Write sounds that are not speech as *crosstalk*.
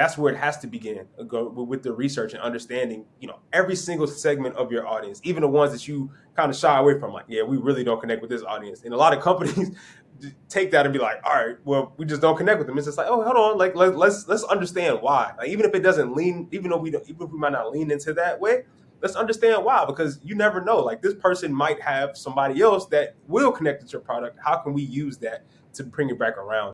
that's where it has to begin uh, go with the research and understanding you know every single segment of your audience even the ones that you kind of shy away from like yeah we really don't connect with this audience. And a lot of companies *laughs* take that and be like all right well we just don't connect with them. It's just like oh hold on like let, let's let's understand why. Like even if it doesn't lean even though we don't even if we might not lean into that way let's understand why because you never know like this person might have somebody else that will connect with your product. How can we use that to bring it back around?